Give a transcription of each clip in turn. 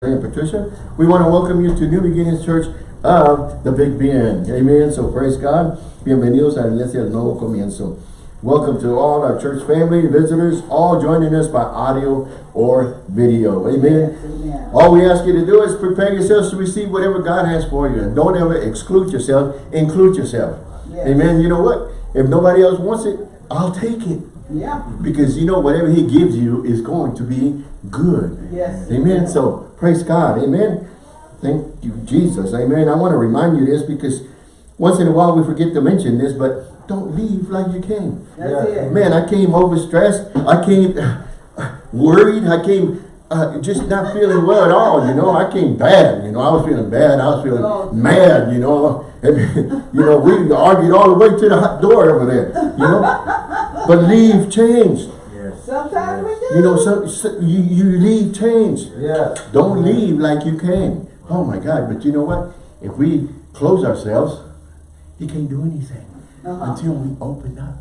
and Patricia. We want to welcome you to New Beginnings Church of the Big Bend. Amen. So praise God. Bienvenidos a la Iglesia del Nuevo Comienzo. Welcome to all our church family, visitors, all joining us by audio or video. Amen. Amen. All we ask you to do is prepare yourselves to receive whatever God has for you. And don't ever exclude yourself. Include yourself. Yes. Amen. You know what? If nobody else wants it, I'll take it. Yeah. Because you know whatever he gives you is going to be good. Yes. Amen. So praise God. Amen. Thank you, Jesus. Amen. I want to remind you this because once in a while we forget to mention this, but don't leave like you came. That's it. Man, I came overstressed. I came worried. I came uh, just not feeling well at all. You know, I came bad. You know, I was feeling bad. I was feeling Oh. mad. You know, and, you know, we argued all the way to the hot door over there. You know, but leave changed. Sometimes we do. You know, so, so you, you leave change. Yes. Don't leave like you came. Oh my God, but you know what? If we close ourselves, he can't do anything Uh-huh. until we open up.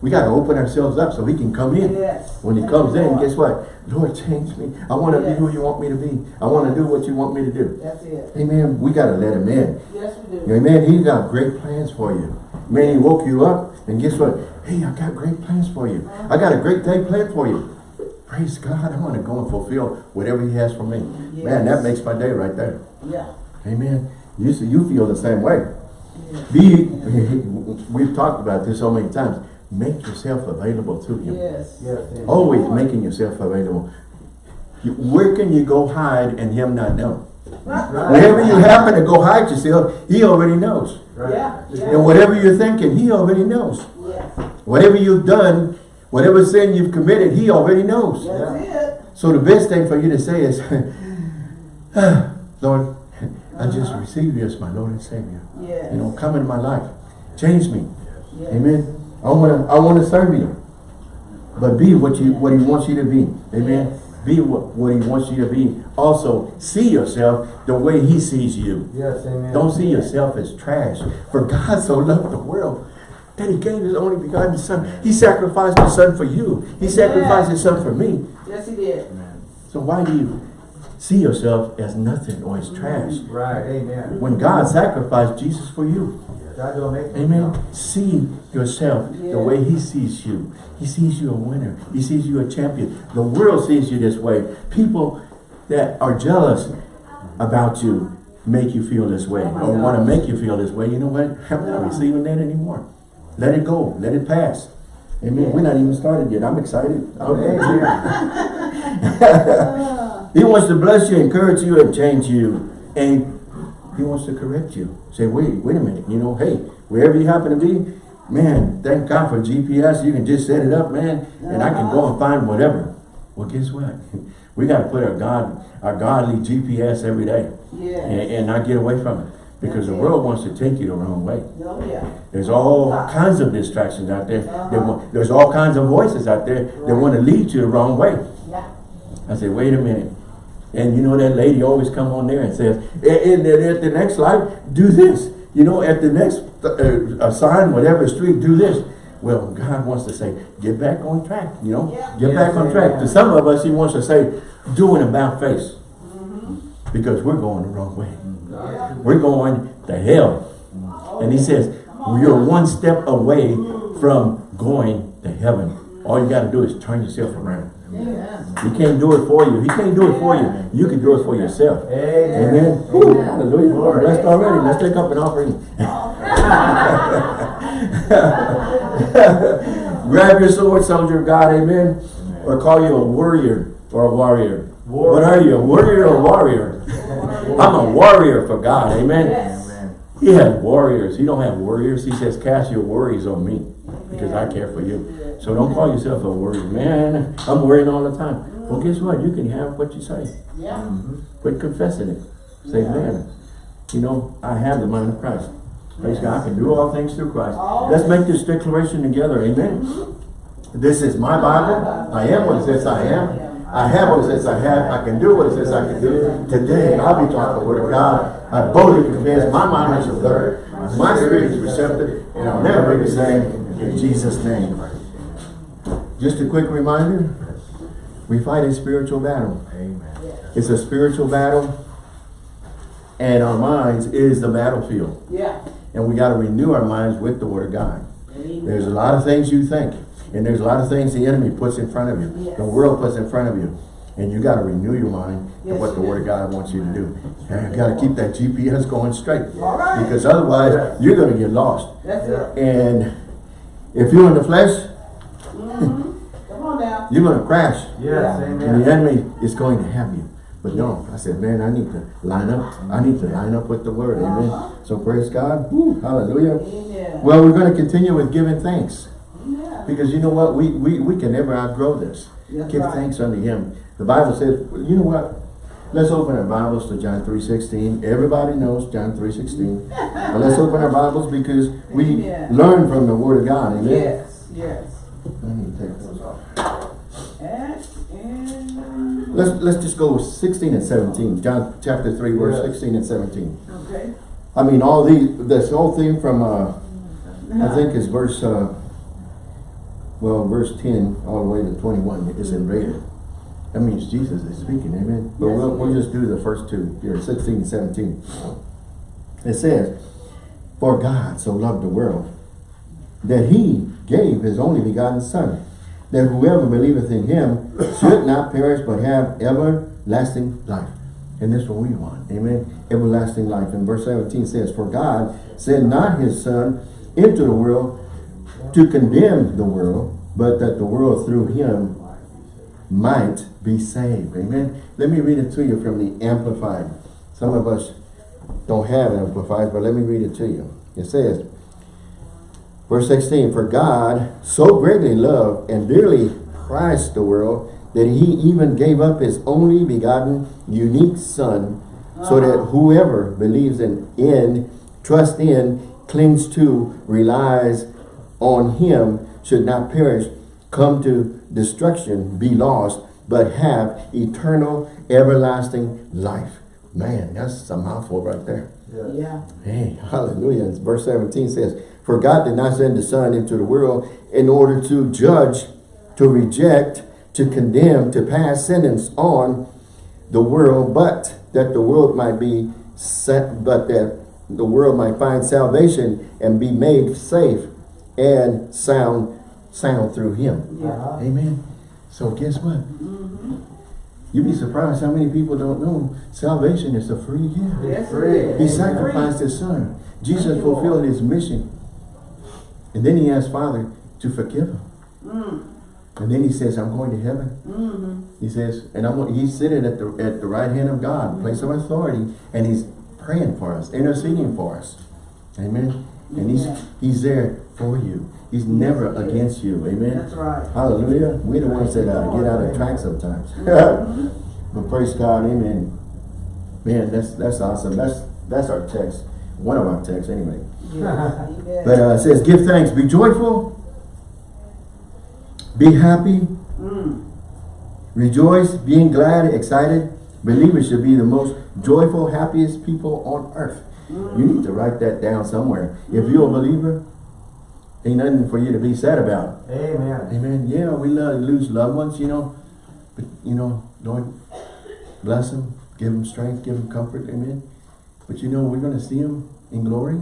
We got to open ourselves up so he can come in. Yes. When he comes in, guess what? Lord, change me. I want to Yes. be who you want me to be. I want to do what you want me to do. That's it. Amen. We got to let him in. Yes, we do. Amen. He's got great plans for you. Man, he woke you up, and guess what? Hey, I got great plans for you. I got a great day planned for you. Praise God. I want to go and fulfill whatever he has for me. Man, that makes my day right there. Yeah. Amen. You, see- you feel the same way. Yes. Be, we've talked about this so many times. Make yourself available to him. Yes. Yes. Always making yourself available. Where can you go hide and him not know? Wherever you happen to go hide yourself, he already knows. Right. Yeah. And whatever you're thinking, he already knows. Yes. Whatever you've done, whatever sin you've committed, he already knows. That's it. So the best thing for you to say is, "Ah, Lord, I just Uh-huh. receive you as my Lord and Savior. Yes. You know, come into my life. Change me. Yes. Amen. I wanna I wanna serve you. But be what you what he wants you to be. Amen. Be what, what he wants you to be. Also, see yourself the way he sees you. Yes. Amen. Don't see yourself as trash. For God so loved the world that he gave his only begotten son. He sacrificed his son for you. He sacrificed his son for me. Yes, he did. Amen. So why do you see yourself as nothing or as trash? Right. Amen. When God sacrificed Jesus for you. God don't make me Amen. See yourself the way he sees you. He sees you a winner. He sees you a champion. The world sees you this way. People that are jealous about you make you feel this way Oh or want to make you feel this way. You know what? I'm not receiving that anymore. Let it go. Let it pass. Amen. Yeah. We're not even started yet. I'm excited. Ah. he wants to bless you, encourage you, and change you. And he wants to correct you. Say, wait, wait a minute. You know, hey, wherever you happen to be, man, thank God for GPS. You can just set it up, man, and I can go and find whatever. Well, guess what? We got to put our God, our godly GPS every day and, Yes. and not get away from it. Because the world wants to take you the wrong way. Oh, yeah. There's all uh-huh. kinds of distractions out there. Uh-huh. want- There's all kinds of voices out there that want to lead you the wrong way. Yeah. I said, wait a minute. And you know that lady always come on there and says, eh, eh, and then at the next life, do this. You know, at the next uh, uh, sign, whatever street, do this. Well, God wants to say, get back on track, you know? Yeah. Get Yes, back on track. amen. To some of us, he wants to say, do an about face. Mm-hmm. Because we're going the wrong way. Yeah. We're going to hell. Oh, And he says, you're one step away from going to heaven. All you got to do is turn yourself around. Amen. He can't do it for you. He can't do it for you. You can do it for yourself. Amen. Amen. Woo, hallelujah. We're blessed already. Let's take up an offering. Grab your sword, soldier of God. Amen. Or call you a warrior or a warrior. What are you? A warrior or a warrior? I'm a warrior for God. Amen. Yes. Amen. He has warriors. He don't have warriors. He says, cast your worries on me because I care for you. So don't call yourself a worried Man, I'm worrying all the time. Well, guess what? You can have what you say. Yeah. Mm-hmm. Quit confessing it. Say, Yeah. man, you know, I have the mind of Christ. Praise God. I can do all things through Christ. All Let's make this declaration together. Amen. Mm-hmm. This is my Bible. I am what it says I am. I have what it says I have. I can do what it says I can do. Today, I'll be taught the word of God. I boldly confess my mind is alert. My spirit is receptive. And I'll never be the same in Jesus' name. Just a quick reminder. We fight a spiritual battle. Amen. It's a spiritual battle. And our minds is the battlefield. Yeah. And we got to renew our minds with the word of God. Amen. There's a lot of things you think. And there's a lot of things the enemy puts in front of you. Yes. The world puts in front of you. And you got to renew your mind to what the word of God wants you to do. And you got to keep that GPS going straight. Right. Because otherwise, Yes. you're going to get lost. That's it. And if you're in the flesh, Mhm. Come on now. you're going to crash. Yes, And the enemy is going to have you. But no, I said, man, I need to line up. I need to line up with the word. Amen. Uh-huh. So praise God. Woo, hallelujah. Amen. Well, we're going to continue with giving thanks. Yeah. Because you know what? We, we, we can never outgrow this. That's Give right. thanks unto him. The Bible says, you know what? Let's open our Bibles to John 3.16. Everybody knows John 3.16. but let's open our Bibles because we learn from the Word of God. Amen. Yes, yes. Let me take those off. And, Let's, let's just go 16 and 17. John chapter 3, verse Yes. 16 and 17. okay. I mean, all these, this whole thing from, uh, I think is verse, uh, well, verse 10 all the way to 21 is in red. That means Jesus is speaking, amen? But Yes, we'll, we'll just do the first two here, 16 and 17. It says, For God so loved the world that he gave his only begotten Son, that whoever believeth in him should not perish but have everlasting life. And that's what we want, amen? Everlasting life. And verse 17 says, For God sent not his Son into the world to condemn the world, but that the world through him might be saved. Amen. Let me read it to you from the Amplified. Some of us don't have Amplified, but let me read it to you. It says, verse 16, For God so greatly loved and dearly prized the world that he even gave up his only begotten unique son so that whoever believes in, in, trusts in, clings to, relies on him should not perish, come to destruction, be lost, but have eternal, everlasting life. Man, that's a mouthful right there. Yes. Yeah. Hey, hallelujah. Verse 17 says, For God did not send the Son into the world in order to judge, to reject, to condemn, to pass sentence on the world, but that the world might be set, but that the world might find salvation and be made safe and sound, sound through him. Yeah. Amen. So guess what? You'd be surprised how many people don't know salvation is a free gift. Yes, free. He is. sacrificed his son. Jesus you, fulfilled Lord. his mission. And then he asked Father to forgive him. Mm, And then he says, I'm going to heaven. mm-hmm. He says, and I'm he's sitting at the at the right hand of God, place of authority, and he's praying for us, interceding for us. Amen. And he's he's there for you. He's never against you. Amen. That's right. Hallelujah. We're the ones that uh, get out of track sometimes. Mhm. but praise God, amen. Man, that's that's awesome. That's that's our text. One of our texts anyway. Yes. But uh, it says, give thanks, be joyful, be happy, Mm, rejoice, being glad, excited. Believers should be the most joyful, happiest people on earth. You need to write that down somewhere. If you're a believer, ain't nothing for you to be sad about. Amen. Amen. Yeah, we love, lose loved ones, you know. But, you know, Lord, bless them, give them strength, give them comfort. Amen. But, you know, we're going to see them in glory.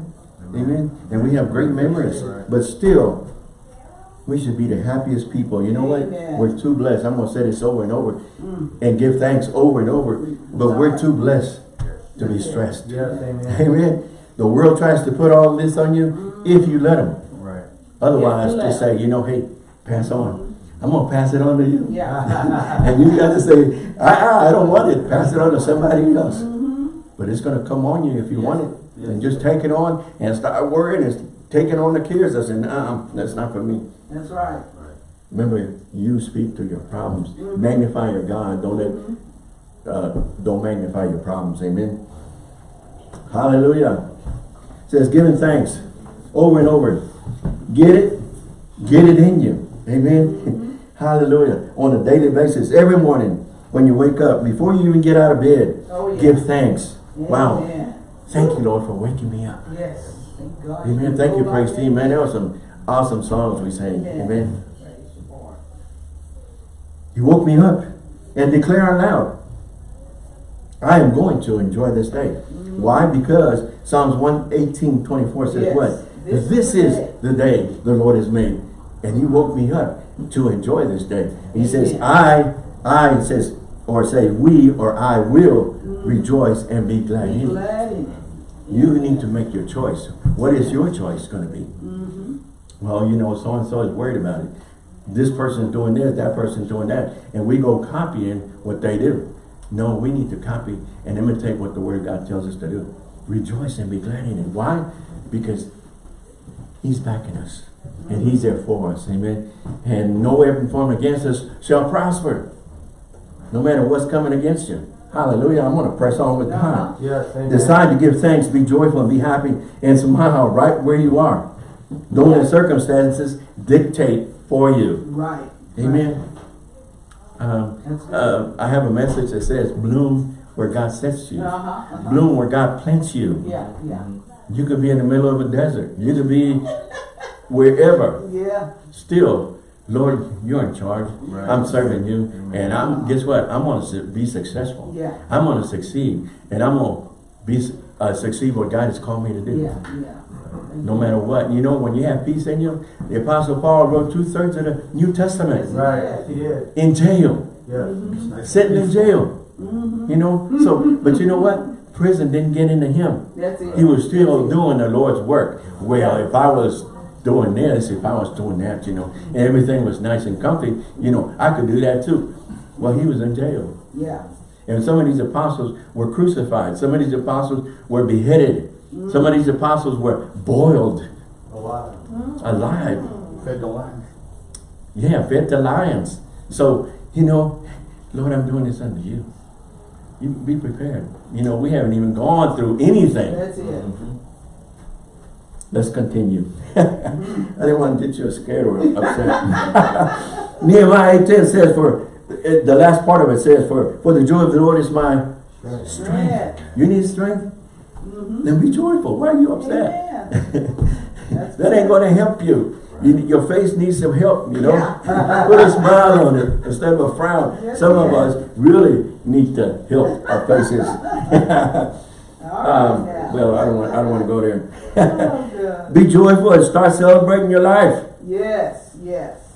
Amen. And we have great memories. But still, we should be the happiest people. You know what? We're too blessed. I'm going to say this over and over mm. and give thanks over and over. But we're too blessed to be stressed. Yes, amen. Amen. The world tries to put all this on you if you let them. Right. Otherwise, Yeah, just say, you know, hey, pass on. Mm-hmm. I'm going to pass it on to you. Yeah. And you got to say, ah, ah, I don't want it. Pass it on to somebody else. Mm-hmm. But it's going to come on you if you Yes. want it. And just take it on and start worrying and taking on the cares. I said, nah, that's not for me. That's right. Remember, you speak to your problems. Mm-hmm. Magnify your God. Don't let, uh, don't magnify your problems. Amen. Hallelujah. It says giving thanks over and over. Get it, get it in you. Amen. Mm-hmm. Hallelujah. On a daily basis, every morning when you wake up, before you even get out of bed, Oh, yeah. give thanks. Wow. Amen. Thank you, Lord, for waking me up. Yes. Thank God. Amen. Thank you, praise team. Man, there were some awesome songs we sang. Amen. Amen. Praise the Lord. You woke me up and declare aloud I am going to enjoy this day. Mm-hmm. Why? Because Psalms 118, 24 says Yes. what? This This, is the day. the Lord has made. And he woke me up to enjoy this day. He says, I, I says, or say we or I will rejoice and be glad Be in it. glad it. You need to make your choice. What is your choice going to be? Mm-hmm. Well, you know, so-and-so is worried about it. This person's doing this, that person's doing that. And we go copying what they do. No, we need to copy and imitate what the Word of God tells us to do. Rejoice and be glad in it. Why? Because He's backing us. And He's there for us. Amen. And no weapon formed against us shall prosper. No matter what's coming against you. Hallelujah. I'm going to press on with God. Yes, amen. Decide to give thanks, be joyful, and be happy, and smile right where you are. Don't let circumstances dictate for you. Right. Amen. Um, That's it. uh, I have a message that says, bloom where God sets you. Uh-huh, uh-huh. Bloom where God plants you. Yeah, yeah, You could be in the middle of a desert. You could be wherever. yeah. Still, Lord, you're in charge. Right. I'm serving you. And I'm, guess what? I'm going to be successful. Yeah. I'm going to succeed. And I'm going to be uh, succeed what God has called me to do. Yeah, yeah. No matter what. You know, when you have peace in you, the Apostle Paul wrote two-thirds of the New Testament Right, yes, he did. in jail, Yes. sitting in jail. Mm-hmm. You know, so, but you know what? Prison didn't get into him. That's it. He was still That's doing the Lord's work. Well, if I was doing this, if I was doing that, you know, and everything was nice and comfy, you know, I could do that too. Well, he was in jail. Yeah. And some of these apostles were crucified. Some of these apostles were beheaded. Mm. Some of these apostles were boiled A lot. alive. Fed the lions. Yeah, fed to lions. So, you know, Lord, I'm doing this unto you. You be prepared. You know, we haven't even gone through anything. That's it. Mm-hmm. Let's continue. Mm-hmm. I didn't want to get you scared or upset. Nehemiah 10 says, for the last part of it says, for, for the joy of the Lord is my Right. strength. You need strength? Mm-hmm. Then be joyful. Why are you upset? Amen. That's That ain't going to help you. You. Your face needs some help, you know. Yeah. Put a smile on it instead of a frown. Yes, Some of us really need to help our faces. Um, well, I don't want. I don't want to go there. Be joyful and start celebrating your life. Yes, yes.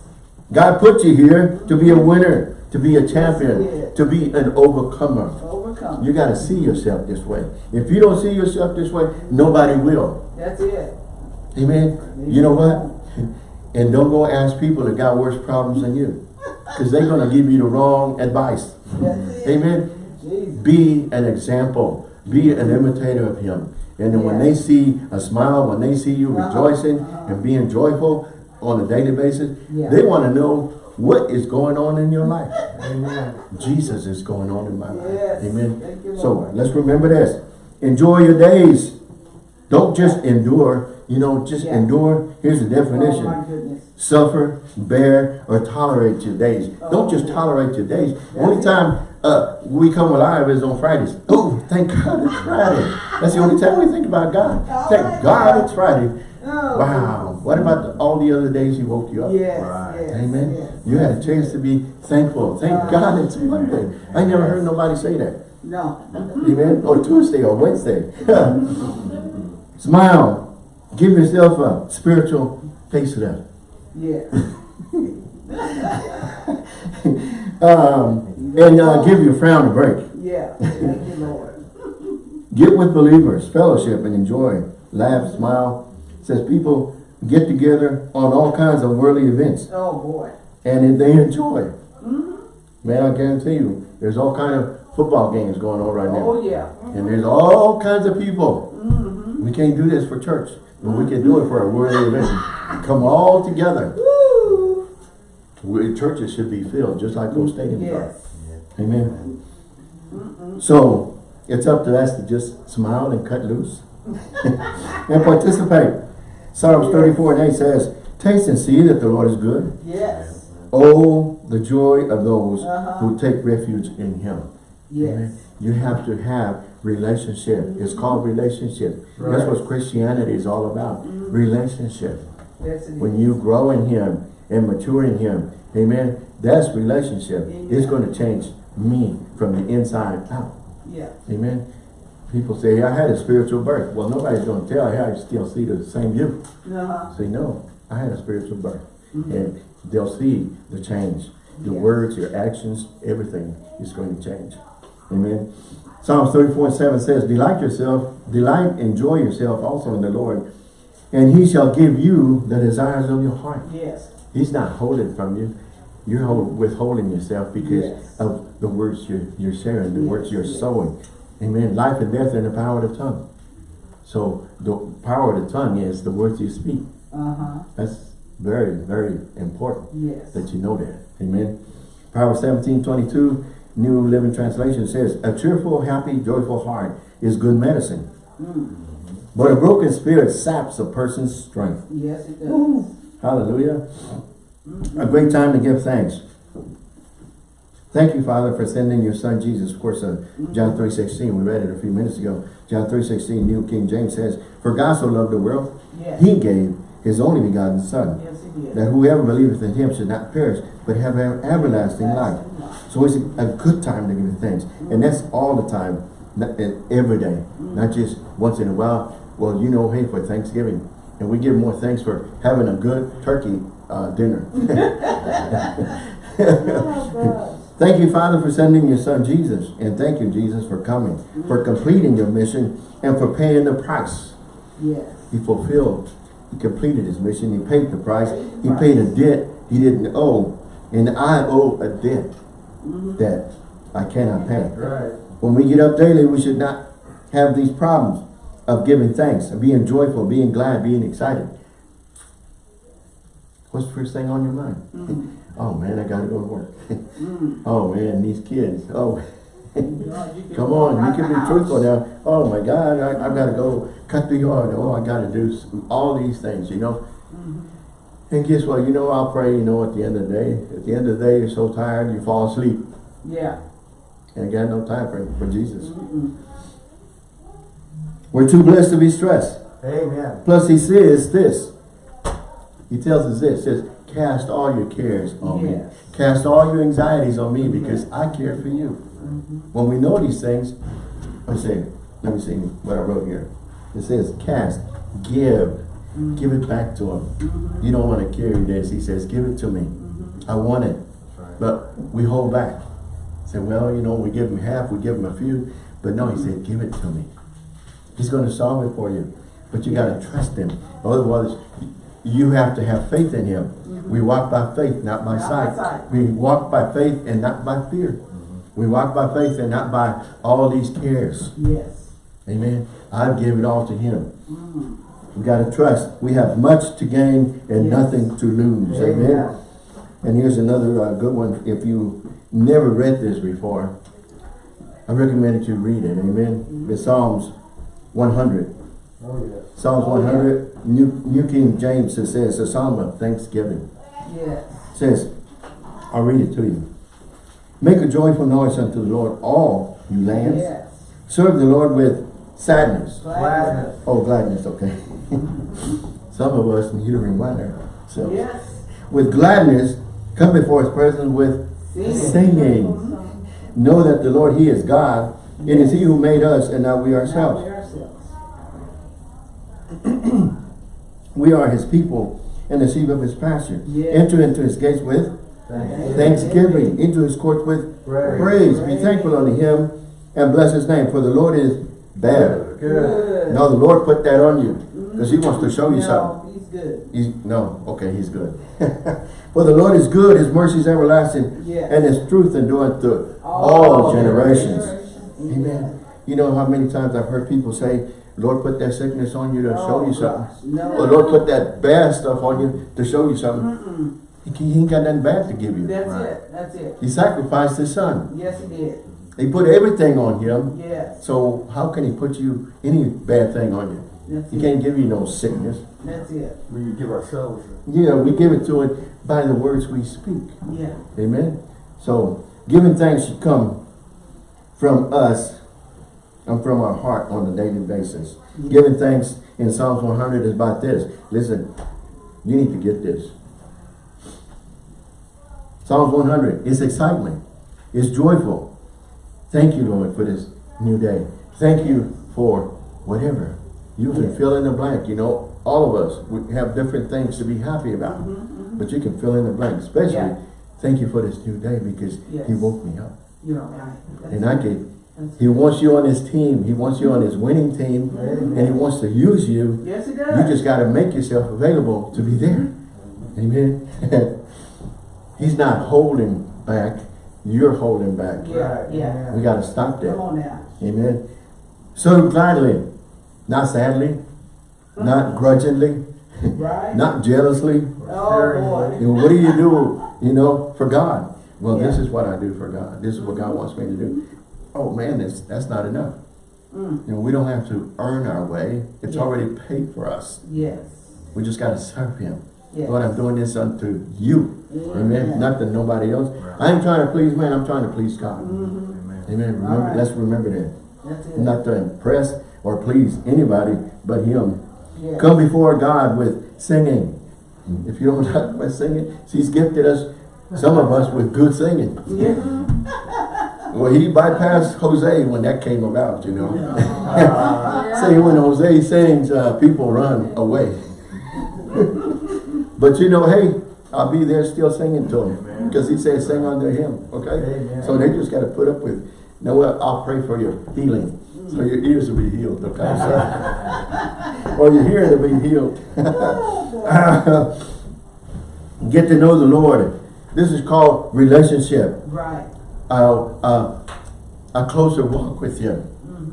God put you here to be a winner, to be a champion, Yes. to be an overcomer. Overcome. You got to see yourself this way. If you don't see yourself this way, nobody will. That's it. Amen. You know what? And don't go ask people that got worse problems than you. Because they're going to give you the wrong advice. Amen. Be an example. Be an imitator of him. And then when they see a smile, when they see you rejoicing and being joyful on a daily basis, Yeah. they want to know what is going on in your life. Amen. Jesus is going on in my life. Yes. Amen. You, So let's remember this. Enjoy your days. Don't just endure. You know, just Yeah. endure. Here's the definition. Oh. Suffer, bear, or tolerate your days. Don't just Oh. tolerate your days. That's only time uh, we come alive is on Fridays. Oh, thank God it's Friday. That's the only time we think about God. Oh Thank God. it's Friday. Oh, Wow. What about the, all the other days He woke you up? Yes, Right. yes, Amen. yes. You had a chance to be thankful. Thank Uh, God it's Monday. I never heard nobody say that. No. Amen. Or Tuesday or Wednesday. Smile. Give yourself a spiritual facelift. Yes. Um, and uh, give your frown a break. Yeah. Thank you, Lord. Get with believers, fellowship, and enjoy. Laugh, smile. Says people get together on all kinds of worldly events, Oh boy. and they enjoy. Man, I guarantee you, there's all kind of football games going on right now. Oh yeah. And there's all kinds of people. Mm -hmm. We can't do this for church, but we can do it for a worthy event. Come all together. Woo. We, churches should be filled, just like those stadiums are. Yes. Amen. So, it's up to us to just smile and cut loose. and participate. Psalms 34 and 8 says, Taste and see that the Lord is good. Yes. Oh, the joy of those Uh-huh. who take refuge in Him. Yes. You have to have relationship. It's called relationship. That's what Christianity is all about. Relationship. Yes it is. When you grow in Him and mature in Him, amen, that's relationship. It's going to change me from the inside out. Yeah. Amen. People say, I had a spiritual birth. Well, nobody's going to tell you. I still see the same you. Uh-huh. Say, no, I had a spiritual birth. Mhm. And they'll see the change. Your Yes. words, your actions, everything is going to change. Amen. Psalms 34 and 7 says, Delight yourself, delight, enjoy yourself also in the Lord, and he shall give you the desires of your heart. Yes. He's not holding from you. You're hold, withholding yourself because Yes. of the words you're, you're sharing, the Yes, words you're yes. sowing. Amen. Life and death are in the power of the tongue. So the power of the tongue is the words you speak. Uh-huh. That's very, very important Yes. that you know that. Amen. Proverbs 17, 22, New Living Translation says, A cheerful, happy, joyful heart is good medicine. Mm. But a broken spirit saps a person's strength. Yes, it does. Hallelujah. A great time to give thanks. Thank you, Father, for sending your son Jesus. Of course, uh, John 3.16, we read it a few minutes ago. John 3.16, New King James says, For God so loved the world, Yes. he gave his only begotten son, Yes, it did. that whoever believeth in him should not perish, but have everlasting life. So it's a, good time to give thanks. And that's all the time, every day, not just once in a while. Well, you know, hey, for Thanksgiving. And we give more thanks for having a good turkey uh, dinner. Thank you, Father, for sending your son Jesus. And thank you, Jesus, for coming, for completing your mission, and for paying the price. Yes. He fulfilled, he completed his mission, he paid the price, he paid a debt he didn't owe. And I owe a debt that I cannot pay. Right. When we get up daily, we should not have these problems of giving thanks, of being joyful, being glad, being excited. What's the first thing on your mind? Oh man, I gotta go to work. oh man, these kids. Oh, come on, you can be truthful now. Oh my God, I, I've gotta go cut the yard. Oh, I gotta do some, all these things, you know. And guess what? You know, I'll pray, you know, at the end of the day. At the end of the day, you're so tired, you fall asleep. Yeah. And got no time for, for Jesus. We're too blessed to be stressed. Amen. Plus he says this. He tells us this. says, cast all your cares on me. Cast all your anxieties on me because I care for you. Mm-hmm. When we know these things, let me see, let me see what I wrote here. It says, cast, give, give it back to him. Mm-hmm. You don't want to carry this. He says, give it to me. Mm-hmm. I want it. But we hold back. Say, well, you know, we give him half, we give him a few. But no, he mm-hmm. said, give it to me. He's going to solve it for you. But you got to trust him. Otherwise, you have to have faith in him. We walk by faith, not by Not by sight. sight. We walk by faith and not by fear. We walk by faith and not by all these cares. Yes. Amen. I give it all to him. Mm. We got to trust. We have much to gain and Yes. nothing to lose. Amen. Yeah. And here's another uh, good one. If you never read this before, I recommend that you read it. Amen. It's Psalms 100. Oh, yes. Psalms Oh, yeah. 100, New, New King James, it says, a psalm of thanksgiving. Yes. It says, I'll read it to you. Make a joyful noise unto the Lord, all you lands. Yes. Serve the Lord with sadness. Gladness. Oh, gladness, okay. Some of us need to remind ourselves. Yes. With gladness, come before his presence with Singing. singing. Know that the Lord, he is God. It is he who made us and not we Not ourselves. we ourselves. We are his people and the sheep of his pasture. Yes. Enter into his gates with Thank thanksgiving, into his courts with Praise. praise. Be thankful unto him and bless his name, for the Lord is bad. Good. No, the Lord put that on you because he wants to show you something. No, he's good. He's, no, okay, he's good. For the Lord is good, his mercy is everlasting, Yes. and his truth endureth to all, generations. Amen. You know how many times I've heard people say, Lord put that sickness on you to show you oh, something. Oh, No. Or Lord put that bad stuff on you to show you something. He, he ain't got nothing bad to give you. That's Right. it. That's it. He sacrificed his son. Yes, he did. He put everything on him. Yes. So how can he put you any bad thing on you? That's He it. can't give you no sickness. That's it. We give ourselves. Yeah, we give it to it by the words we speak. Yeah. Amen. So giving thanks should come from us and from our heart on a daily basis. Giving thanks in Psalms 100 is about this. Listen, you need to get this. Psalms 100 is excitement. It's joyful. Thank you, Lord, for this new day. Thank you for whatever. You can Yes. fill in the blank, you know, all of us, we have different things to be happy about. Mm-hmm, mm-hmm. But you can fill in the blank, especially, Yeah. thank you for this new day because he woke me up. You're right. And I can, he wants you on his team, he wants you on his winning team, and he wants to use you. Yes, it You just gotta make yourself available to be there. Amen. He's not holding back, you're holding back. Yeah, yeah. We gotta stop that. Come on now. Amen. So gladly, not sadly, not grudgingly, Right? not jealously. Oh, boy. What do you do, you know, for God? Well, this is what I do for God. This is what God wants me to do. Oh man, that's, that's not enough. Mm, You know, we don't have to earn our way. It's Yeah. already paid for us. yes. We just gotta serve Him. Yes. Lord, I'm doing this unto you. Amen. Amen. Not to nobody else. I ain't trying to please man, I'm trying to please God. Mhm. Amen. Remember, Alright. let's remember that. That's it. Not to impress or please anybody but Him. Yeah. Come before God with singing. If you don't like my singing, He's gifted us, some of us, with good singing. Yeah. Well, He bypassed Jose when that came about, you know. Uh, Say when Jose sings, uh, people run away. but you know, hey, I'll be there still singing to him. Because he said sing under him, okay? Amen. So they just got to put up with, you know what, I'll pray for your healing. So your ears will be healed, okay? So, or your hearing will be healed. Get to know the Lord. This is called relationship. Right. Uh, uh, a closer walk with Him. Mhm.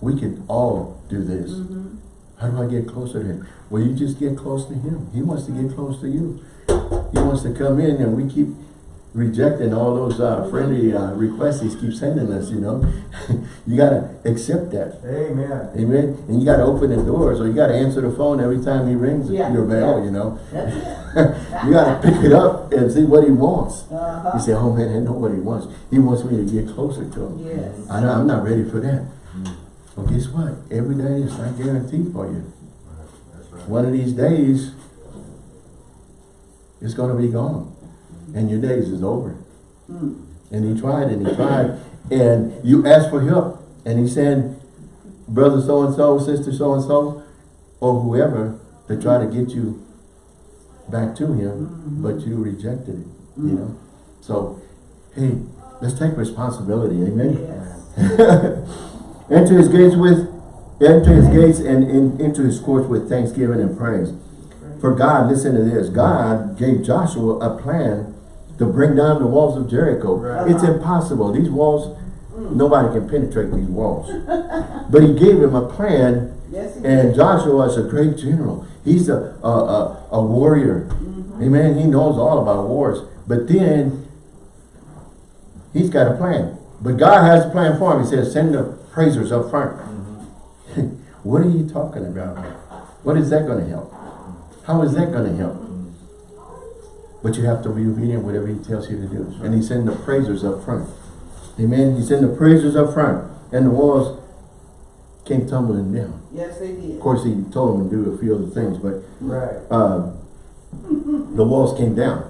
We can all do this. Mhm. How do I get closer to Him? Well, you just get close to Him. He wants to get close to you. He wants to come in and we keep rejecting all those uh, friendly uh, requests He keeps sending us, you know. you got to accept that. Amen. Amen. And you got to open the doors or you got to answer the phone every time He rings Yeah, your bell, yeah. you know. You got to pick it up and see what He wants. Uh-huh. You say, oh man, I know what He wants. He wants me to get closer to Him. Yes. I know, I'm not ready for that. Well, guess what? Every day is not guaranteed for you. One of these days, it's going to be gone. And your days is over. Mm. And he tried and he tried. And you asked for help. And he sent brother so-and-so, sister so-and-so, or whoever to try to get you back to him. But you rejected it, you know. So, hey, let's take responsibility. Amen. Yes. Enter his gates with, enter his gates and in, into his courts with thanksgiving and praise. For God, listen to this, God gave Joshua a plan to bring down the walls of Jericho. Right. It's impossible. These walls, mm. nobody can penetrate these walls. But he gave him a plan Yes, and. Joshua is a great general. He's a, a, a, a warrior. Mm-hmm. Amen. He knows all about wars. But then he's got a plan. But God has a plan for him. He says, send the praisers up front. Mm-hmm. what are you talking about? What is that going to help? How is that going to help? But you have to be obedient whatever he tells you to do. And he sent the praisers up front. Amen. He sent the praisers up front. And the walls came tumbling down. Yes, they did. Of course, he told them to do a few other things, but Right. uh, the walls came down.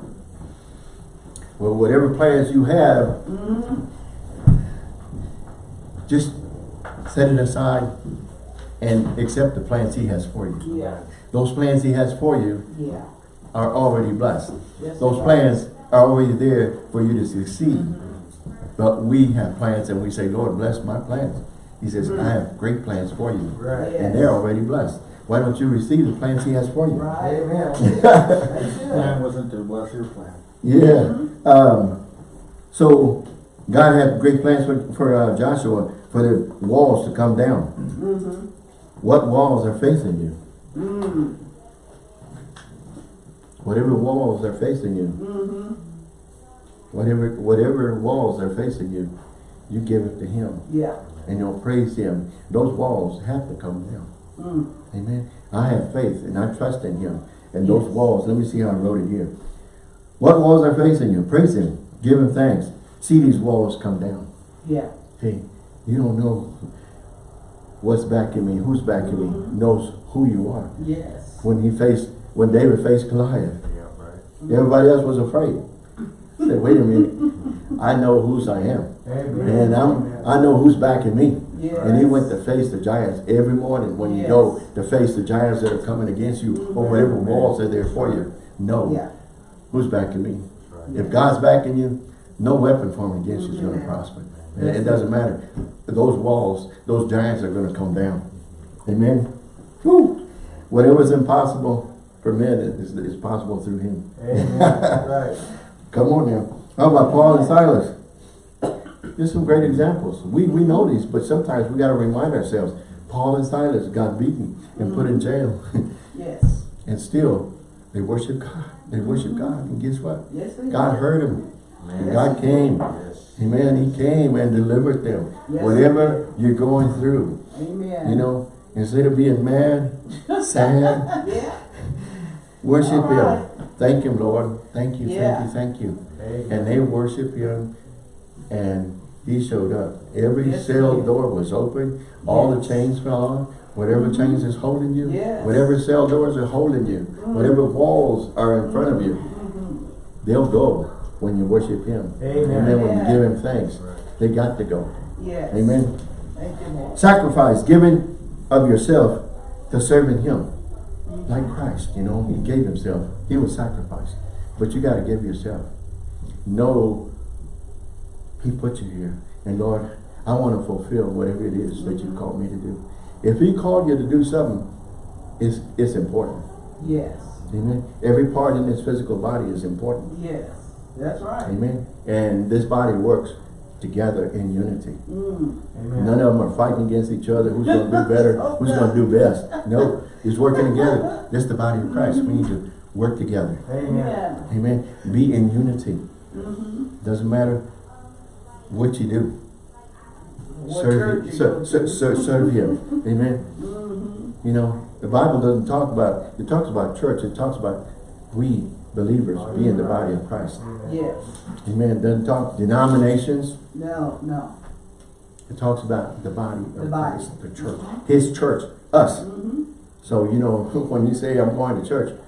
Well, whatever plans you have, Mhm. just set it aside and accept the plans he has for you. Yeah. Those plans he has for you Yeah. Are already blessed. Yes, Those plans are already there for you to succeed. But we have plans and we say, Lord, bless my plans. He says, I have great plans for you. Right. Yeah. And they're already blessed. Why don't you receive the plans he has for you? Right. Amen. That's Plan wasn't to bless your plan. Yeah. Um, so God had great plans for, for uh, Joshua for the walls to come down. Mhm. What walls are facing you? Mm. Whatever walls are facing you, Mhm. whatever whatever walls are facing you, you give it to Him Yeah. and you'll praise Him. Those walls have to come down. Mm. Amen. I have faith and I trust in Him. And those walls, let me see how I wrote it here. What walls are facing you? Praise Him. Give Him thanks. See these walls come down. Yeah. Hey, you don't know what's backing me, who's backing me, knows who you are. Yes. When he faced, when David faced Goliath, Yeah, right. everybody else was afraid. Said, wait a minute, I know whose I am. Amen. And I'm, I know who's backing me. And he went to face the giants every morning when you go to face the giants that are coming against you or whatever walls are there for you. No, Yeah. who's backing me? Right. If God's backing you, no weapon formed against you is gonna prosper. It, it doesn't matter. Those walls, those giants are gonna come down. Amen? Whew. Whatever's impossible for men is, is possible through him. Amen. Right. Come on now. How about Paul and Silas? There's some great examples. We, we know these, but sometimes we gotta remind ourselves. Paul and Silas got beaten and put in jail. Yes. and still, they worship God. They worship mm-hmm. God. And guess what? Yes, God do. heard them. Amen. God came. Yes. Amen. He came and delivered them. Yes, Whatever you're going through, Amen. you know, instead of being mad, sad, Yeah. Worship Him. Thank Him, Lord. Thank you, Yeah. thank you, thank you. Amen. And they worship Him and He showed up. Every Yes, cell did. door was open. All the chains fell off. Whatever chains is holding you, Yes. whatever cell doors are holding you, Mm. whatever walls are in front of you, Mhm. they'll go when you worship Him. Amen. Amen. When you give Him thanks, Right. they got to go. Yes. Amen. Thank you, Lord. Sacrifice, giving of yourself to serving Him. Like Christ, you know, He gave Himself. He was sacrificed. But you got to give yourself. Know He put you here. And Lord, I want to fulfill whatever it is that you called me to do. If He called you to do something, it's, it's important. Yes. Amen. Every part in this physical body is important. Yes. That's right. Amen. And this body works together in unity. Mm. Amen. None of them are fighting against each other. Who's going to do better? Who's going to do best? No, it's working together. This is the body of Christ. We need to work together. Amen. Amen. Amen. Be in unity. Mm-hmm. Doesn't matter what you do. What serve, church him, you ser- go ser- serve Him. Amen. Mhm. You know, the Bible doesn't talk about, it talks about church. It talks about we believers being the body of Christ. Yes. Amen. It doesn't talk denominations. No, no. It talks about the body The of body. Christ, the church. His church, us. Mm-hmm. So, you know, when you say I'm going to church,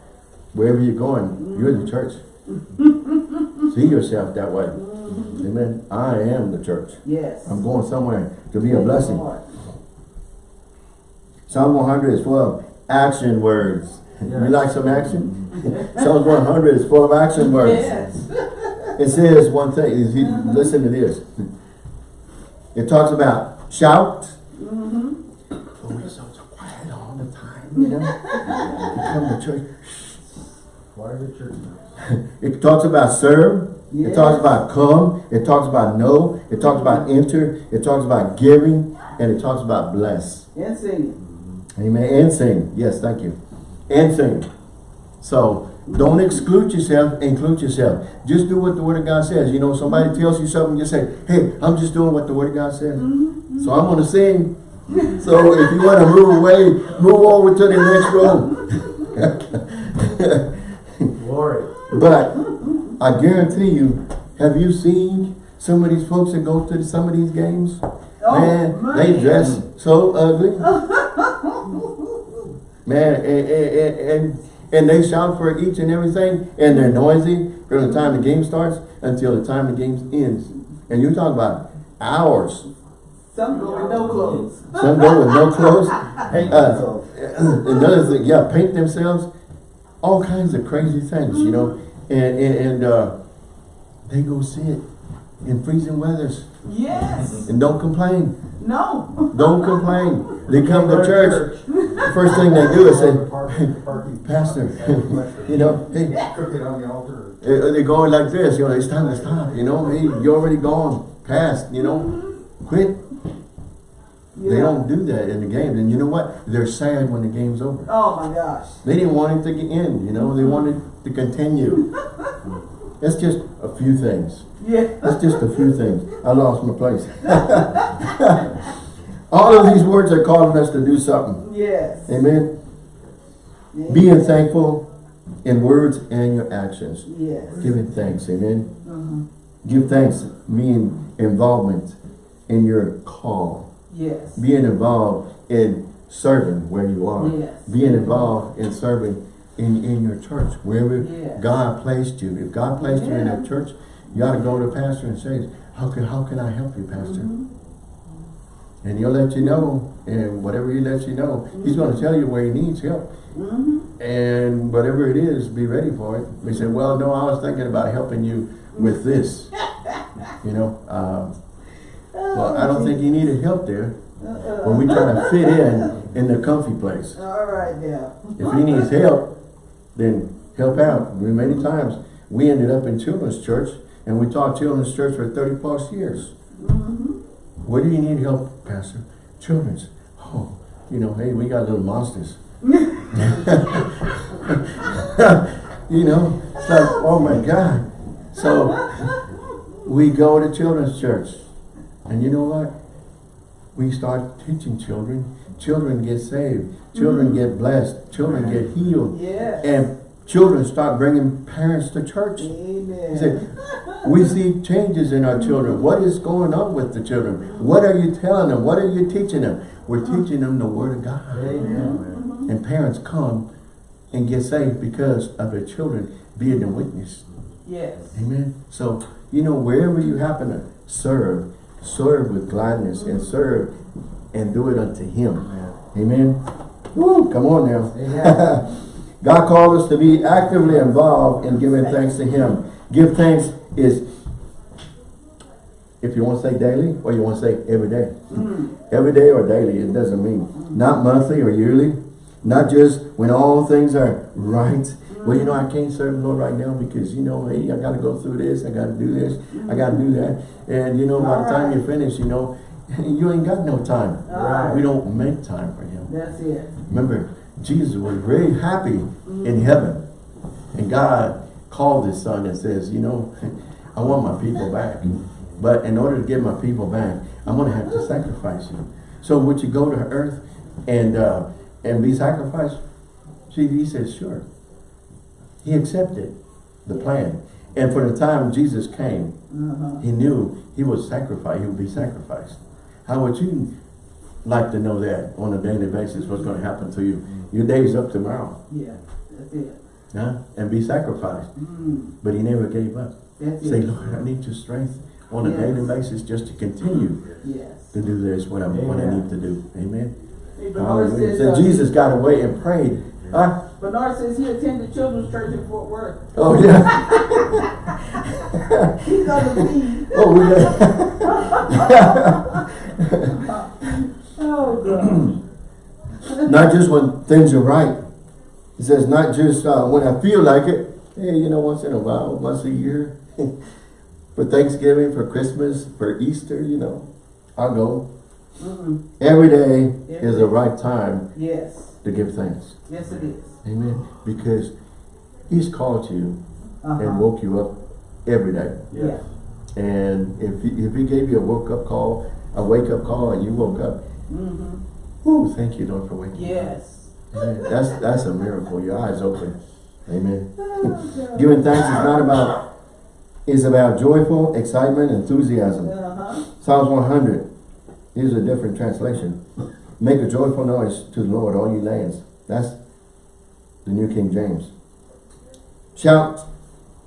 wherever you're going, you're the church. See yourself that way. Amen. I am the church. Yes. I'm going somewhere to be a Thank you, blessing. Psalm 100 is full of action words. You like some action? Psalm 100 is full of action words. Yes. It says one thing, is he, listen to this. It talks about shout. Mm-hmm. Oh, we're so, so quiet all the time, you know? you come to church. Why the church? It talks about serve. It talks about come. It talks about know. It talks about enter. It talks about giving. And it talks about bless. And singing. Mm-hmm. Amen. And sing. Yes, thank you. And sing. So don't exclude yourself, include yourself. Just do what the word of God says. You know, somebody tells you something, you say, hey, I'm just doing what the word of God says. Mm-hmm. So I'm gonna sing. So if you want to move away, move over to the next room. Glory. But I guarantee you, have you seen some of these folks that go to some of these games? Oh, man, they dress so ugly. man, and, and, and, and they shout for each and everything, and they're noisy from the time the game starts until the time the game ends. And you talk about hours. Some go with no clothes. Some go with no clothes. Hate Uh, themselves. another thing, yeah, paint themselves, all kinds of crazy things, you know, and and, and uh, they go sit in freezing weathers Yes. and don't complain, No. don't complain. They come to Go church, first thing they do is say, Parking- parking. Pastor, you know, hey, Cook it on the altar. they're going like this, you know, it's time to stop, you know, hey, you're already gone past, you know, quit. They don't do that in the game. and you know what? They're sad when the game's over. Oh my gosh. They didn't want it to get end, you know, they wanted to continue. That's just a few things. Yeah. That's just a few things. I lost my place. All of these words are calling us to do something. Yes. Amen. Yeah. Being thankful in words and your actions. Yes. Giving thanks. Amen. Mhm. Give thanks mean involvement in your call. Yes. Being involved in serving where you are. Yes. Being involved in serving in, in your church, wherever Yes. God placed you. If God placed you in Yeah. a church, you ought to go to the pastor and say, how can, how can I help you, pastor? Mhm. And he'll let you know, and whatever he lets you know, he's gonna tell you where he needs help. Mm-hmm. And whatever it is, be ready for it. He said, well, no, I was thinking about helping you with this. You know, um, well, I don't think he needed help there. When we try to fit in, in the comfy place. All right now. If he needs help, then help out. We, many times, we ended up in children's church, and we taught children's church for thirty plus years. Mm-hmm. Where do you need help, Pastor? Children's. Oh, you know, hey, we got little monsters. you know, it's like, oh my God. So we go to children's church. And you know what? We start teaching children. Children get saved. Children mm. get blessed. Children get healed. Yes. And children start bringing parents to church. Amen. Say, we see changes in our children. What is going on with the children? What are you telling them? What are you teaching them? We're uh-huh. teaching them the Word of God. Amen. And parents come and get saved because of their children being a witness. Yes. Amen. So, you know, wherever you happen to serve, serve with gladness and serve and do it unto Him. Amen. Woo, come on now. God called us to be actively involved in giving thanks to Him. Give thanks is, if you want to say daily, or you want to say every day. Hmm. Every day or daily, it doesn't mean. Not monthly or yearly. Not just when all things are right. Well, you know, I can't serve the Lord right now because, you know, hey, I got to go through this. I got to do this. I got to do that. And, you know, by the time you finish, you know, you ain't got no time. Right. We don't make time for Him. That's it. Remember, Jesus was very happy in heaven. And God called his son and says, you know, I want my people back. But in order to get my people back, I'm going to have to sacrifice you. So would you go to earth and uh, and be sacrificed? See, he says, sure. He accepted the plan. And for the time Jesus came, Uh-huh. he knew he was sacrificed. He would be sacrificed. How would you like to know that on a daily basis? What's going to happen to you? Your day's up tomorrow, Yeah. That's it. huh? And be sacrificed. Mm. But he never gave up. That's Say, it. Lord, I need your strength on a Yes. daily basis just to continue Yes. to do this what I what I need to do. Amen. Hey, Hallelujah. says, So uh, Jesus got away and prayed. Huh? Bernard says he attended children's church in Fort Worth. Oh yeah. He's on the feed. oh, we got. Oh, God. not just when things are right. He says not just uh, when I feel like it. Hey, you know, once in a while, once a year, for Thanksgiving, for Christmas, for Easter, you know, I'll go. Mm-mm. Every day is the right time Yes. To give thanks. Yes, it is. Amen. Because He's called you and Uh-huh. woke you up every day. Yeah. And if he, if He gave you a woke up call, a wake up call, and you woke up, Mm-hmm. whoo, thank you, Lord, for waking me up. Yes. That's that's a miracle. Your eyes open. Amen. Oh, Giving thanks is not about is about joyful excitement, enthusiasm. Uh-huh. Psalms 100. Here's a different translation. Make a joyful noise to the Lord, all you lands. That's the New King James. Shout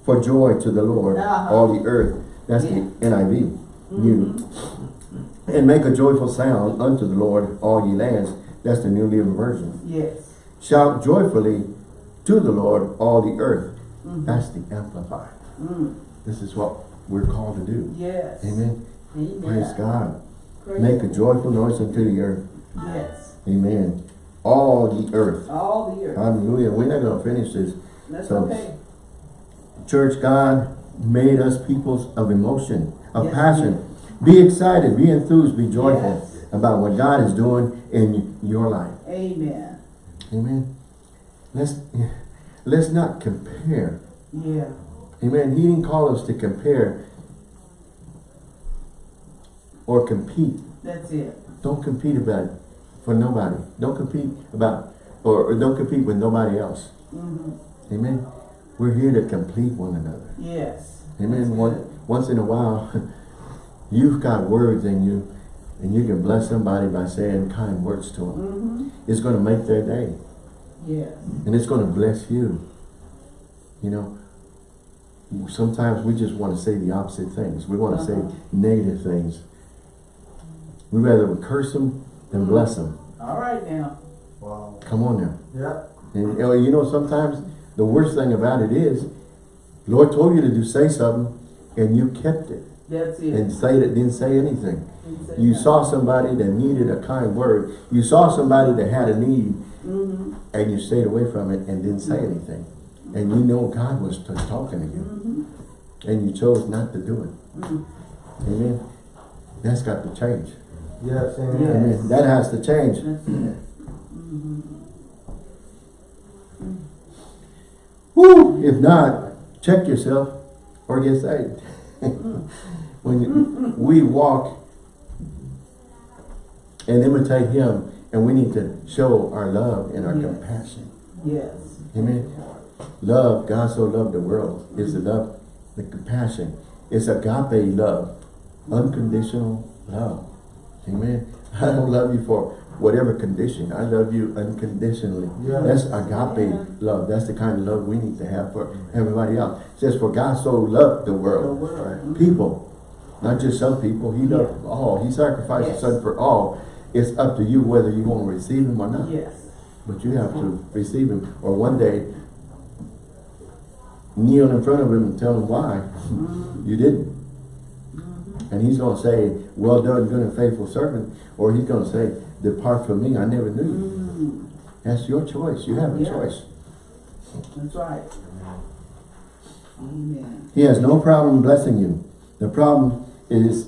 for joy to the Lord, Uh-huh. all the earth. That's the NIV. New. And make a joyful sound unto the Lord, all ye lands. That's the New Living Version. Yes. Shout joyfully to the Lord, all the earth. That's the Amplified. Mm. This is what we're called to do. Yes. Amen. Amen. Praise God. Praise Make a joyful noise unto the earth. Yes. Amen. All the earth. All the earth. Hallelujah. We're not going to finish this. That's so- okay. Church, God made us peoples of emotion, of Yes, passion. Be excited, be enthused, be joyful Yes. about what God is doing in your life. Amen. Amen. Let's let's not compare. Yeah. Amen. He didn't call us to compare or compete. That's it. Don't compete about for nobody. Don't compete about or, or don't compete with nobody else. Mm-hmm. Amen. We're here to complete one another. Yes. Amen. One, once in a while, you've got words in you, and you can bless somebody by saying kind words to them. Mm-hmm. It's going to make their day, Yes. and it's going to bless you. You know, sometimes we just want to say the opposite things. We want to Uh-huh. say negative things. We rather curse them than bless them. All right now. Wow. Come on now. Yeah. And you know, sometimes the worst thing about it is, Lord told you to do say something, and you kept it That's it. and say it didn't say anything. He said You that. saw somebody that needed a kind word. You saw somebody that had a need, Mhm. and you stayed away from it and didn't say anything. And you know God was talking to you, Mhm. and you chose not to do it. Mhm. Amen. That's got to change. Yes, amen. Yeah. Amen. That has to change. Mhm. Woo! If not, check yourself or get saved. when you, we walk and imitate Him, and we need to show our love and our Yes. compassion. Yes. Amen. Love, God so loved the world, is the love, the compassion. It's agape love, unconditional love. Amen. I don't love you for whatever condition. I love you unconditionally. Yeah. That's agape love. That's the kind of love we need to have for everybody else. It says, for God so loved the The world. world. People, not just some people. He loved all. He sacrificed Yes. His Son for all. It's up to you whether you want to receive Him or not. Yes. But you have to receive him, or one day kneel in front of him and tell him why Mhm. you didn't. And he's going to say, well done, good and faithful servant. Or he's going to say, depart from me, I never knew you. Mhm. That's your choice. You have a Yeah. choice. That's right. Amen. He has no problem blessing you. The problem is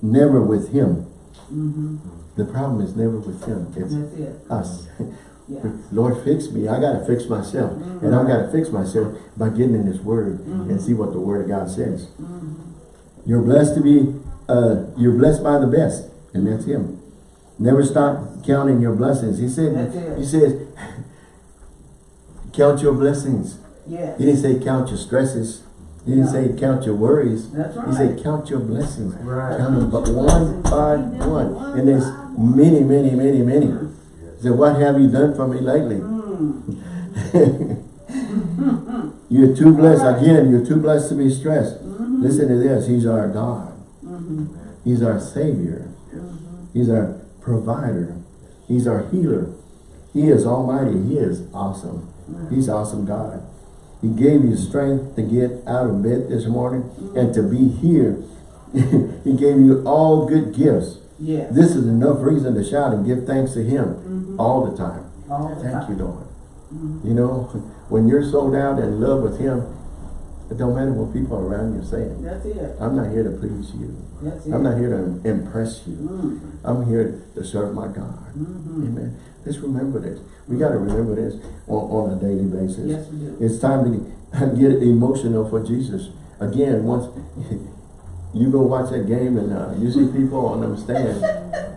never with him. Mm-hmm. The problem is never with him. It's That's it. us. Yeah. Lord, fix me. I got to fix myself. And I've got to fix myself by getting in His Word and see what the Word of God says. You're blessed to be, uh, you're blessed by the best. And that's Him. Never stop counting your blessings. He said, He says, count your blessings. Yes. He didn't say count your stresses. He didn't No. say count your worries. That's right. He said count your blessings. Right. Count them but one by one. And there's many, many, many, many. He said, what have you done for me lately? Mm. You're too blessed. Again, you're too blessed to be stressed. Mhm. Listen to this. He's our God. Mhm. He's our Savior. Mhm. He's our provider. He's our healer. He is almighty. He is awesome. He's awesome God. He gave you strength to get out of bed this morning and to be here. he gave you all good gifts. Yes. This is enough reason to shout and give thanks to Him Mhm. all the time. All the Thank you, time. Lord. Mhm. You know, when you're sold out and in love with Him, it don't matter what people around you are saying. That's it. I'm not here to please you. That's it. I'm not here to impress you. Mm. I'm here to serve my God. Mhm. Amen. Let's remember this. We got to remember this on, on a daily basis. Yes, we do. It's time to get emotional for Jesus. Again, once you go watch that game and uh, you see people on them stand,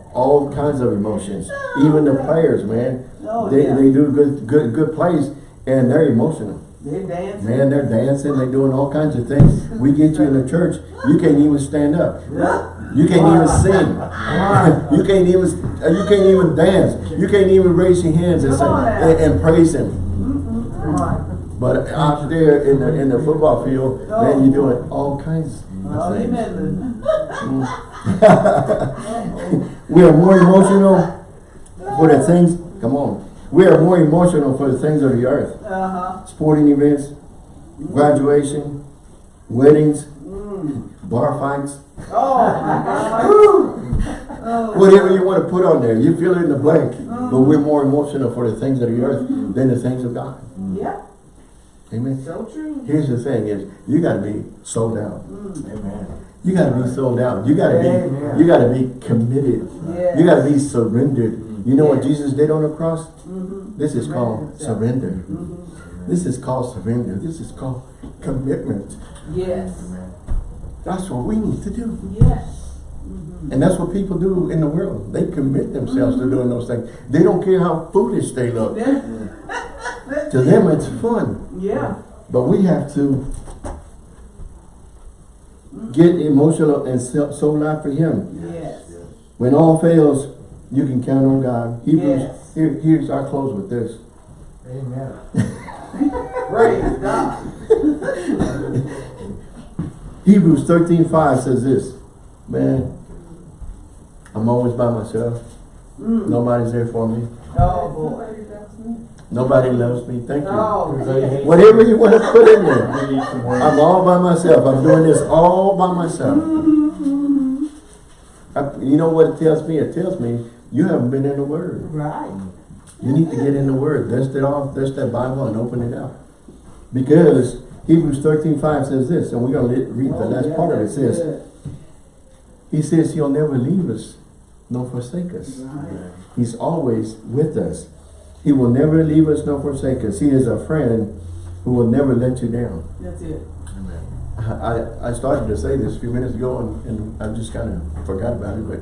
all kinds of emotions. Even the players, man, Oh, they, yeah. they do good good good plays and they're emotional. They're dancing. Man, they're dancing, they're doing all kinds of things. We get you in the church, you can't even stand up. You can't even sing. you can't even uh, you can't even dance. You can't even raise your hands and say Come on now. and, and praise him. But out there in the in the football field, man, you're doing all kinds Oh, of things. we are more emotional for the things. Come on, we are more emotional for the things of the earth. Uh-huh. Sporting events, graduation, weddings, Mm. bar fights. Oh, oh, Whatever you want to put on there. You fill in the blank. But we're more emotional for the things of the earth than the things of God. Yeah, Amen. so true. Here's the thing: is you got to be sold out. Mm. Amen. You got to be sold out. You got to be. You got to be committed. Yes. You got to be surrendered. You know what Jesus did on the cross? Mhm. This is Surrender called himself. surrender. Mhm. This is called surrender. This is called commitment. Yes. That's what we need to do. Yes. Mhm. And that's what people do in the world. They commit themselves to doing those things. They don't care how foolish they look. To them, it's fun. Yeah. But we have to get emotional and soul sold out for Him. Yes. When all fails, you can count on God. Hebrews, Yes. here, here's our close with this. Amen. Praise God. Hebrews 13, 5 says this. Man, I'm always by myself. Mm. Nobody's there for me. Oh, boy. Nobody loves me. Thank you. Everybody yeah. hates Whatever you want to put in there. We need some more. I'm all by myself. I'm doing this all by myself. I- you know what it tells me? It tells me you haven't been in the Word. Right. You need to get in the Word. Dust it off, dust that Bible and open it up. Because Hebrews 13, 5 says this, and we're going to read the Oh, last yeah, part of it. It says, good. He says He'll never leave us nor forsake us. Right. He's always with us. He will never leave us nor forsake us. He is a friend who will never let you down. That's it. I, I started to say this a few minutes ago and, and I just kind of forgot about it, but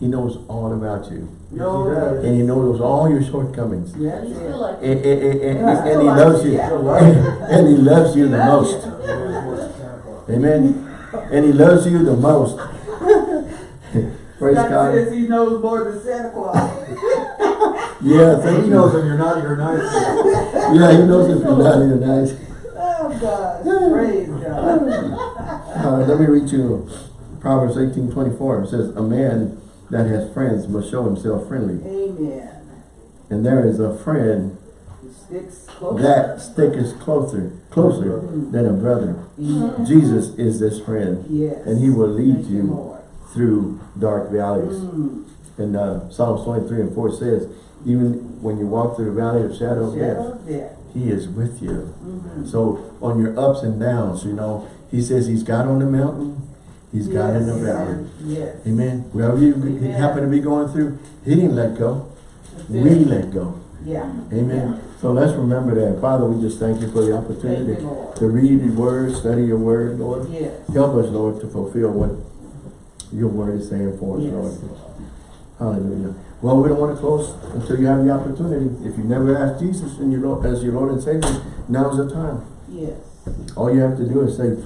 he knows all about you. No, Yes, he does. And he knows all your shortcomings. That's You it. feel like And, and, and, and- And I and still he loves you. you. And he loves you the most. Amen. And he loves you the most. Praise Doctor God. says he knows more than Santa Claus. Yeah, thank He you. knows when you're not, you're nice. Yeah, he knows if you're not here nice. Oh, God. Praise God. Uh, let me read you Proverbs eighteen twenty-four. It says, a man that has friends must show himself friendly. Amen. And there is a friend sticks that sticketh closer, closer than a brother. Mhm. Jesus is this friend. Yes. And he will lead Thank you Lord. through dark valleys. Mm. And uh, Psalms 23 and 4 says, even when you walk through the valley of shadow of death, death. he is with you. Mhm. So on your ups and downs, you know, he says he's God on the mountain, he's God in the Yes. valley. Yes. Amen. Wherever you Amen. happen to be going through, he didn't let go. We let go. Yeah. Amen. So let's remember that. Father, we just thank you for the opportunity you, to read your word, study your word, Lord. Yes. Help us, Lord, to fulfill what your word is saying for us, Yes. Lord. Hallelujah. Well, we don't want to close until you have the opportunity. If you never asked Jesus your Lord, as your Lord and Savior, now's the time. Yes. All you have to do is say,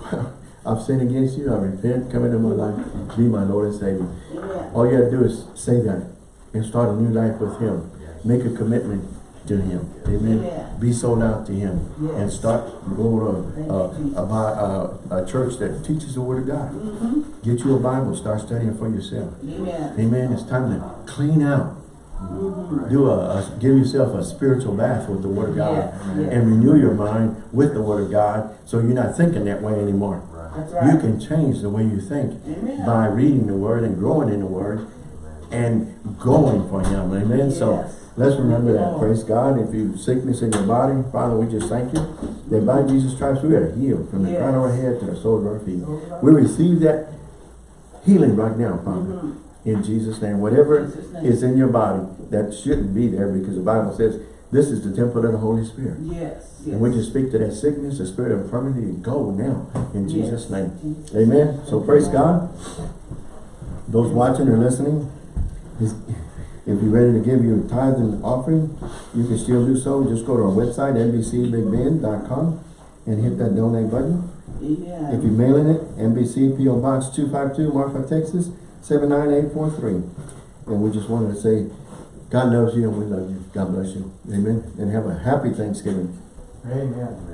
I've sinned against you, I repent, come into my life, be my Lord and Savior. Amen. All you have to do is say that and start a new life with Him. Make a commitment to Him. Amen. Amen. Be sold out to Him and start going to uh, a, uh, a church that teaches the Word of God. Mm-hmm. Get you a Bible, start studying for yourself. Amen. Amen. It's time to clean out. Mm-hmm. Do a, a give yourself a spiritual bath with the Word of God Yes, yes. and renew your mind with the Word of God so you're not thinking that way anymore. Right. You can change the way you think Amen. by reading the Word and growing in the Word and going for Him. Amen. So let's remember that. Praise God. If you sickness in your body, Father, we just thank you that by Jesus' Christ we are healed from the crown of our head to the sole of our feet. Sole of our We receive that healing right now, Father. Mhm. In Jesus' name. Whatever Jesus' name. is in your body that shouldn't be there because the Bible says this is the temple of the Holy Spirit. Yes. Yes. And we just speak to that sickness, the spirit of infirmity, and go now in Yes. Jesus' name. Jesus. Amen. So praise God. Those watching or listening, if you're ready to give your tithe and offering, you can still do so. Just go to our website, nbcbigbend.com and hit that donate button. Amen. If you're mailing it, NBC PO Box 252, Marfa, Texas, 79843. And we just wanted to say, God loves you and we love you. God bless you. Amen. And have a happy Thanksgiving. Amen.